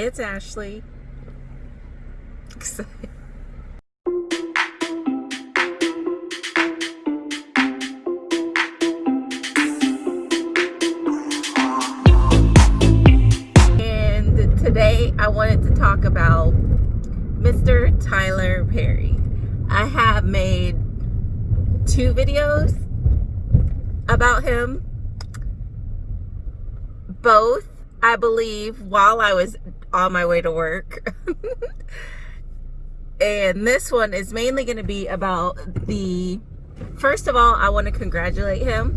It's Ashley. and today I wanted to talk about Mr. Tyler Perry. I have made two videos about him. Both, I believe, while I was on my way to work. and this one is mainly going to be about the first of all i want to congratulate him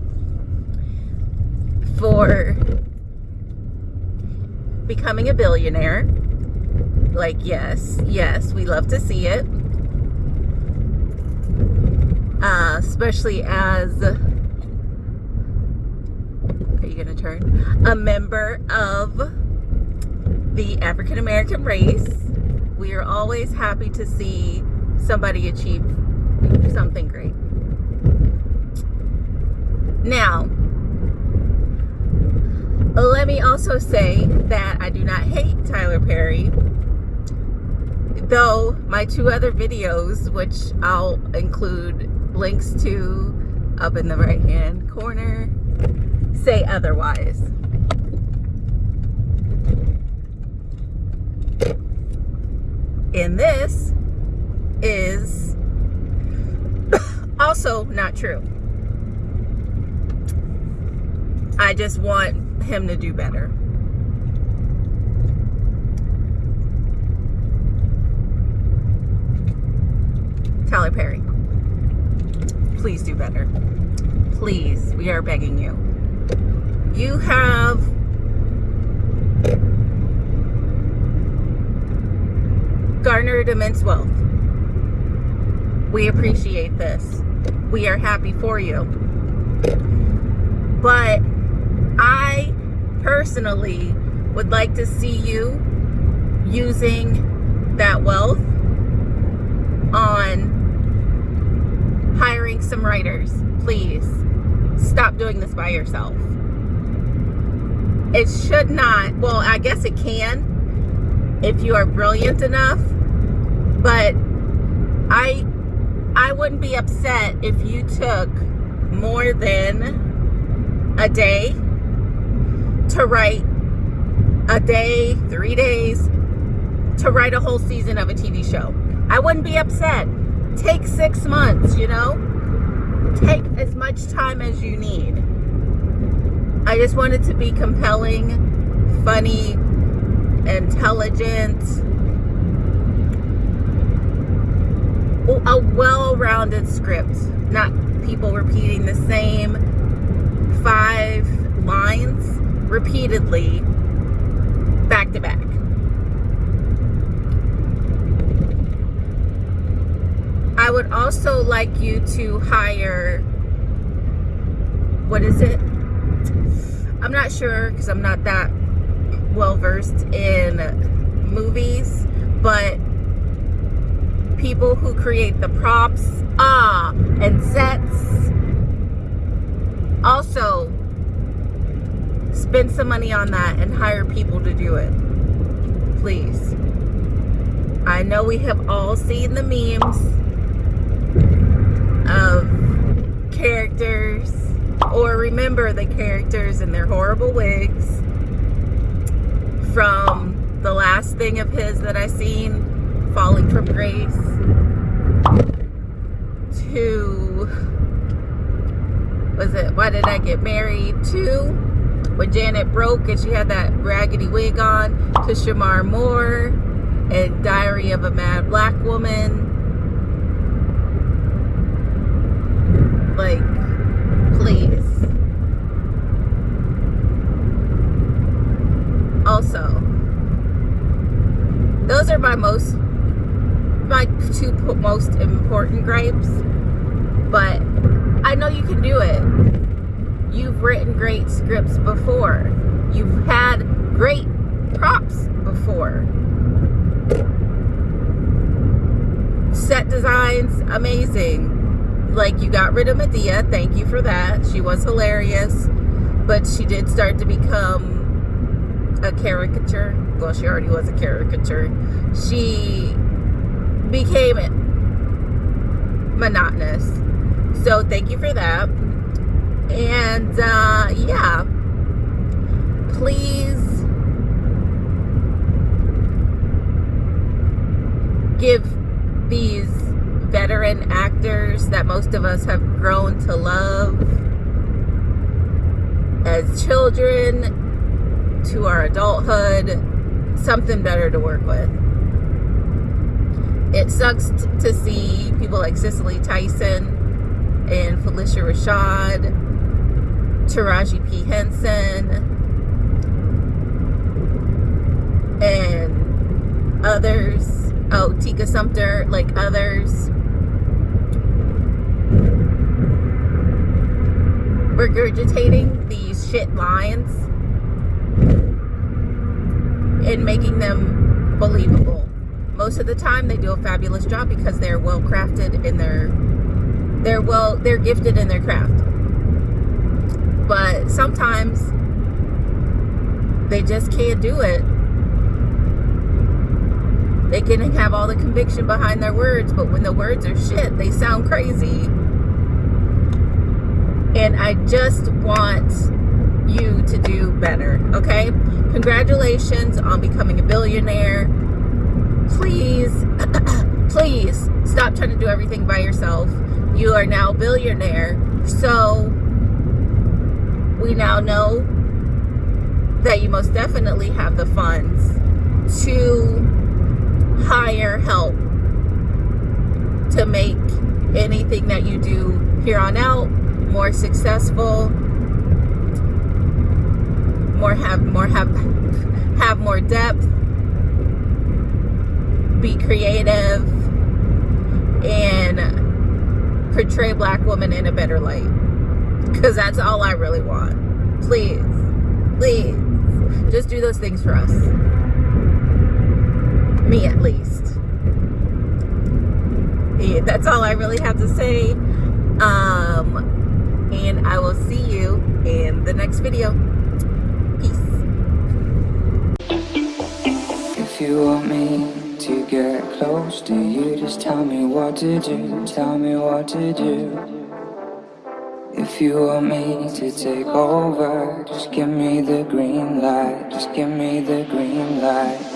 for becoming a billionaire. Like yes yes we love to see it. Uh, especially as are you gonna turn? A member of the African American race. We are always happy to see somebody achieve something great. Now let me also say that I do not hate Tyler Perry though my two other videos which I'll include links to up in the right hand corner say otherwise and this is also not true I just want him to do better Tyler Perry. Please do better. Please, we are begging you. You have garnered immense wealth. We appreciate this. We are happy for you. But I personally would like to see you using that wealth on hiring some writers. Please stop doing this by yourself. It should not, well, I guess it can if you are brilliant enough, but I I wouldn't be upset if you took more than a day to write a day, three days to write a whole season of a TV show. I wouldn't be upset take six months, you know? Take as much time as you need. I just want it to be compelling, funny, intelligent, a well-rounded script. Not people repeating the same five lines repeatedly back to back. I would also like you to hire, what is it? I'm not sure because I'm not that well versed in movies, but people who create the props, ah, and sets. Also, spend some money on that and hire people to do it. Please. I know we have all seen the memes of characters or remember the characters in their horrible wigs from the last thing of his that I seen, Falling from Grace, to, was it, Why Did I Get Married, to, when Janet broke and she had that raggedy wig on, to Shemar Moore, and Diary of a Mad Black Woman, Like, please. Also, those are my most, my two most important gripes. But I know you can do it. You've written great scripts before. You've had great props before. Set designs, amazing like you got rid of Madea, thank you for that she was hilarious but she did start to become a caricature well, she already was a caricature. She became it monotonous. So thank you for that. And uh, yeah, please give these veteran actors that most of us have grown to love as children to our adulthood something better to work with. It sucks to see people like Cicely Tyson and Phylicia Rashad, Taraji P. Henson, and others. Oh, Tika Sumpter, like others. regurgitating these shit lines and making them believable. Most of the time they do a fabulous job because they're well crafted in their they're well they're gifted in their craft. But sometimes they just can't do it. They can have all the conviction behind their words, but when the words are shit, they sound crazy. And I just want you to do better, okay? Congratulations on becoming a billionaire. Please, please stop trying to do everything by yourself. You are now a billionaire. So we now know that you most definitely have the funds to hire help to make anything that you do here on out more successful, more have more have have more depth, be creative, and portray black women in a better light. Because that's all I really want. Please, please, just do those things for us. Me at least. Yeah, that's all I really have to say. Um, and I will see you in the next video. If you want me to get close to you, just tell me what to do, tell me what to do. If you want me to take over, just give me the green light, just give me the green light.